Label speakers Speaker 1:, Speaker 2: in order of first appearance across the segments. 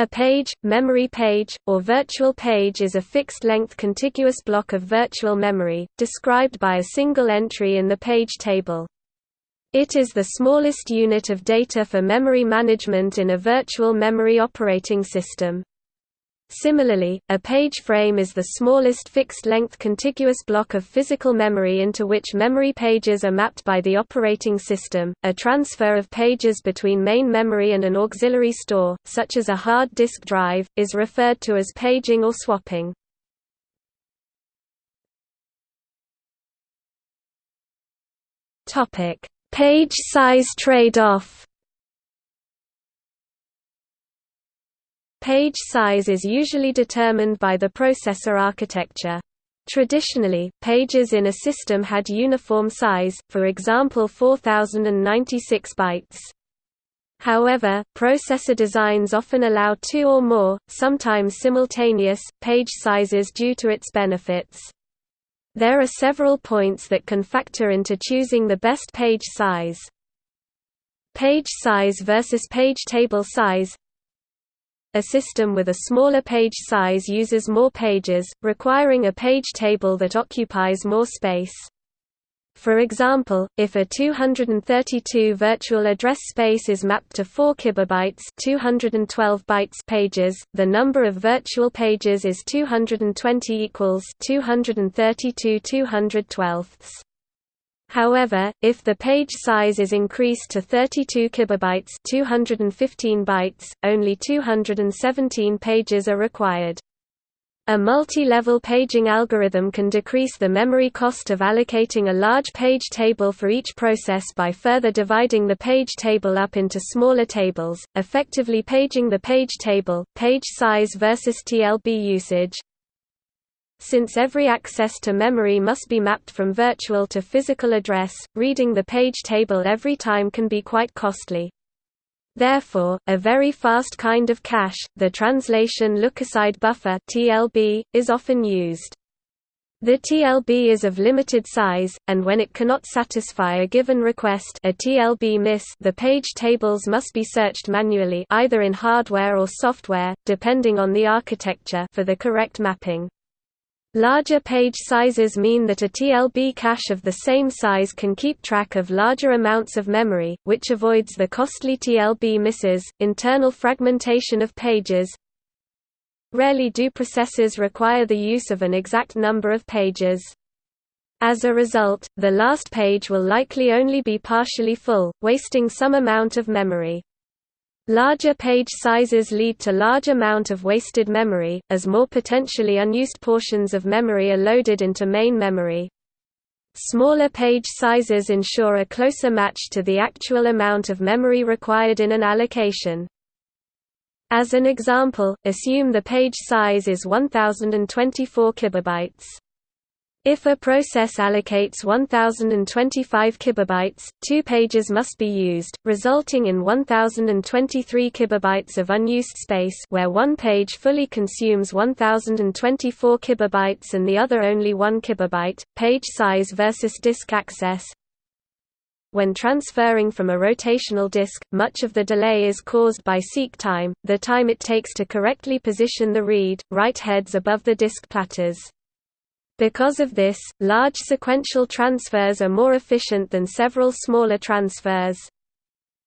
Speaker 1: A page, memory page, or virtual page is a fixed-length contiguous block of virtual memory, described by a single entry in the page table. It is the smallest unit of data for memory management in a virtual memory operating system. Similarly, a page frame is the smallest fixed-length contiguous block of physical memory into which memory pages are mapped by the operating system. A transfer of pages between main memory and an auxiliary store, such as a hard disk drive, is referred to as paging or swapping. Topic: Page size trade-off. Page size is usually determined by the processor architecture. Traditionally, pages in a system had uniform size, for example 4096 bytes. However, processor designs often allow two or more, sometimes simultaneous, page sizes due to its benefits. There are several points that can factor into choosing the best page size. Page size versus page table size a system with a smaller page size uses more pages, requiring a page table that occupies more space. For example, if a 232 virtual address space is mapped to 4 kilobytes, 212 bytes pages, the number of virtual pages is 220 equals 232 212 However, if the page size is increased to 32 kilobytes, 215 bytes, only 217 pages are required. A multi-level paging algorithm can decrease the memory cost of allocating a large page table for each process by further dividing the page table up into smaller tables, effectively paging the page table. Page size versus TLB usage since every access to memory must be mapped from virtual to physical address, reading the page table every time can be quite costly. Therefore, a very fast kind of cache, the translation lookaside buffer (TLB), is often used. The TLB is of limited size, and when it cannot satisfy a given request a TLB miss the page tables must be searched manually either in hardware or software, depending on the architecture for the correct mapping. Larger page sizes mean that a TLB cache of the same size can keep track of larger amounts of memory, which avoids the costly TLB misses. Internal fragmentation of pages Rarely do processes require the use of an exact number of pages. As a result, the last page will likely only be partially full, wasting some amount of memory. Larger page sizes lead to large amount of wasted memory, as more potentially unused portions of memory are loaded into main memory. Smaller page sizes ensure a closer match to the actual amount of memory required in an allocation. As an example, assume the page size is 1024 kilobytes. If a process allocates 1025 kilobytes, two pages must be used, resulting in 1023 kilobytes of unused space where one page fully consumes 1024 kilobytes and the other only 1 kilobyte. Page size versus disk access when transferring from a rotational disk, much of the delay is caused by seek time, the time it takes to correctly position the read, write heads above the disk platters. Because of this, large sequential transfers are more efficient than several smaller transfers.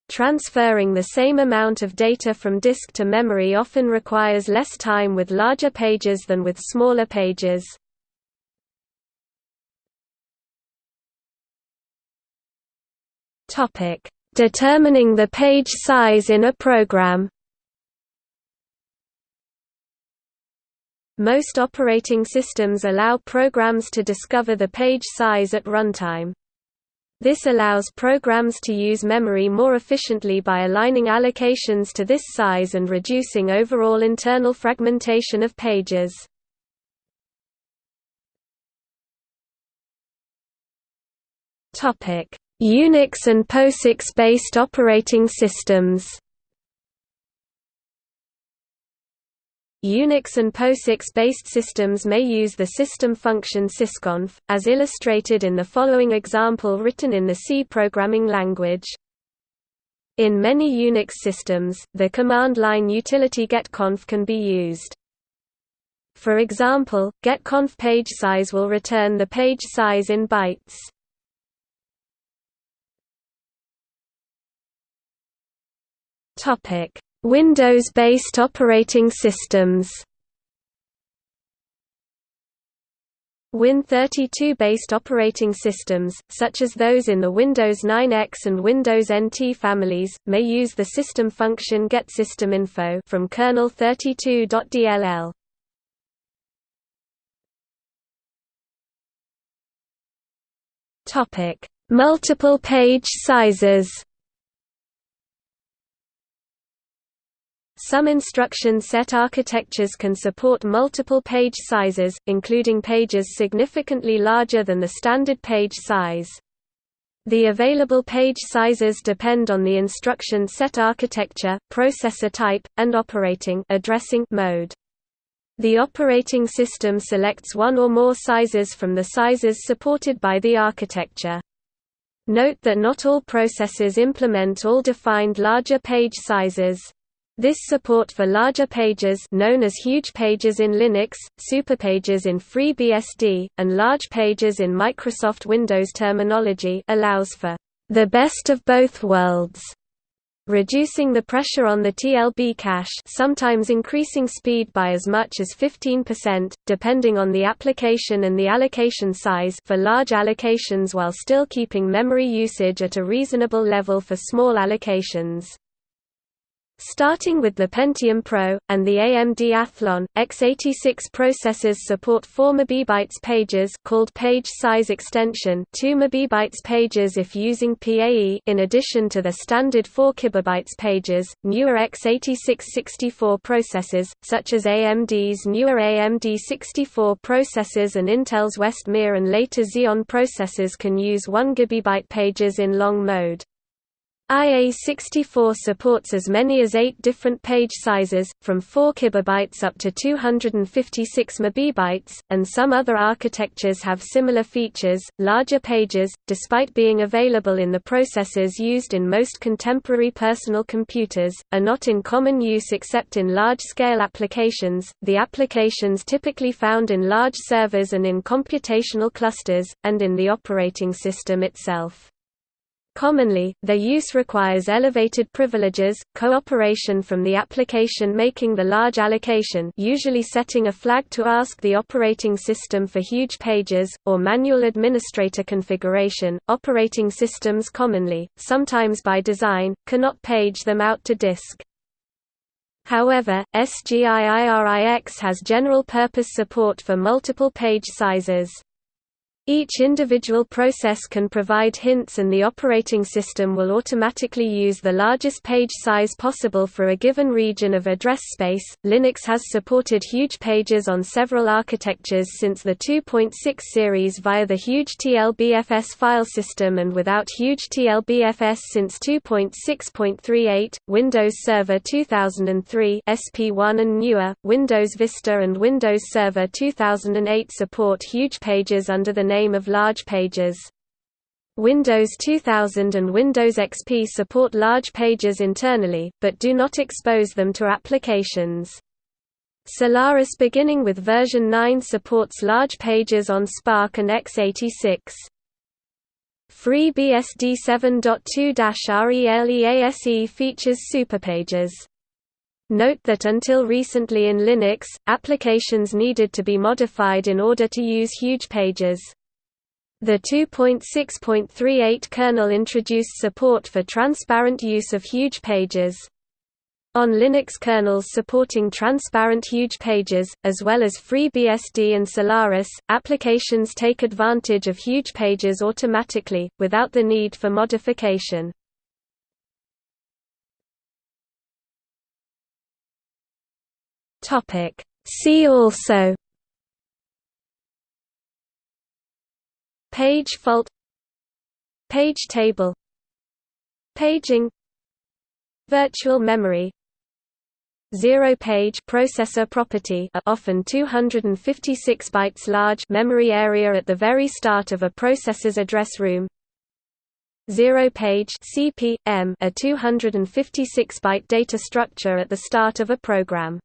Speaker 1: Transferring the same amount of data from disk to memory often requires less time with larger pages than with smaller pages. Determining the page size in a program Most operating systems allow programs to discover the page size at runtime. This allows programs to use memory more efficiently by aligning allocations to this size and reducing overall internal fragmentation of pages. Unix and POSIX-based operating systems Unix and POSIX-based systems may use the system function sysconf, as illustrated in the following example written in the C programming language. In many Unix systems, the command line utility getconf can be used. For example, getconf page size will return the page size in bytes. Topic: Windows-based operating systems. Win32-based operating systems, such as those in the Windows 9X and Windows NT families, may use the system function getSystemInfo from kernel 32.dll. Topic: Multiple page sizes. Some instruction set architectures can support multiple page sizes, including pages significantly larger than the standard page size. The available page sizes depend on the instruction set architecture, processor type, and operating addressing mode. The operating system selects one or more sizes from the sizes supported by the architecture. Note that not all processors implement all defined larger page sizes. This support for larger pages known as huge pages in Linux, superpages in FreeBSD, and large pages in Microsoft Windows terminology allows for the best of both worlds, reducing the pressure on the TLB cache sometimes increasing speed by as much as 15%, depending on the application and the allocation size for large allocations while still keeping memory usage at a reasonable level for small allocations. Starting with the Pentium Pro, and the AMD Athlon, x86 processors support 4 MB pages called page size extension 2 MB pages if using PAE in addition to the standard 4 KB pages. Newer x86 64 processors, such as AMD's newer AMD 64 processors and Intel's Westmere and later Xeon processors can use 1 GB pages in long mode. IA64 supports as many as eight different page sizes, from 4 kilobytes up to 256 MB, and some other architectures have similar features. Larger pages, despite being available in the processors used in most contemporary personal computers, are not in common use except in large-scale applications, the applications typically found in large servers and in computational clusters, and in the operating system itself. Commonly, their use requires elevated privileges, cooperation from the application making the large allocation usually setting a flag to ask the operating system for huge pages, or manual administrator configuration. Operating systems commonly, sometimes by design, cannot page them out to disk. However, SGIIRIX has general-purpose support for multiple page sizes. Each individual process can provide hints and the operating system will automatically use the largest page size possible for a given region of address space. Linux has supported huge pages on several architectures since the 2.6 series via the huge TLBFS file system and without huge TLBFS since 2.6.38, Windows Server 2003 SP1 and newer, Windows Vista and Windows Server 2008 support huge pages under the name of large pages. Windows 2000 and Windows XP support large pages internally, but do not expose them to applications. Solaris beginning with version 9 supports large pages on SPARC and x86. FreeBSD 7.2-RELEASE features superpages. Note that until recently in Linux, applications needed to be modified in order to use huge pages. The 2.6.38 kernel introduced support for transparent use of huge pages. On Linux kernels supporting transparent huge pages, as well as FreeBSD and Solaris, applications take advantage of huge pages automatically, without the need for modification. See also Page fault Page table Paging Virtual memory Zero-page processor property a often 256 bytes large memory area at the very start of a processor's address room zero page CP, M a 256-byte data structure at the start of a program.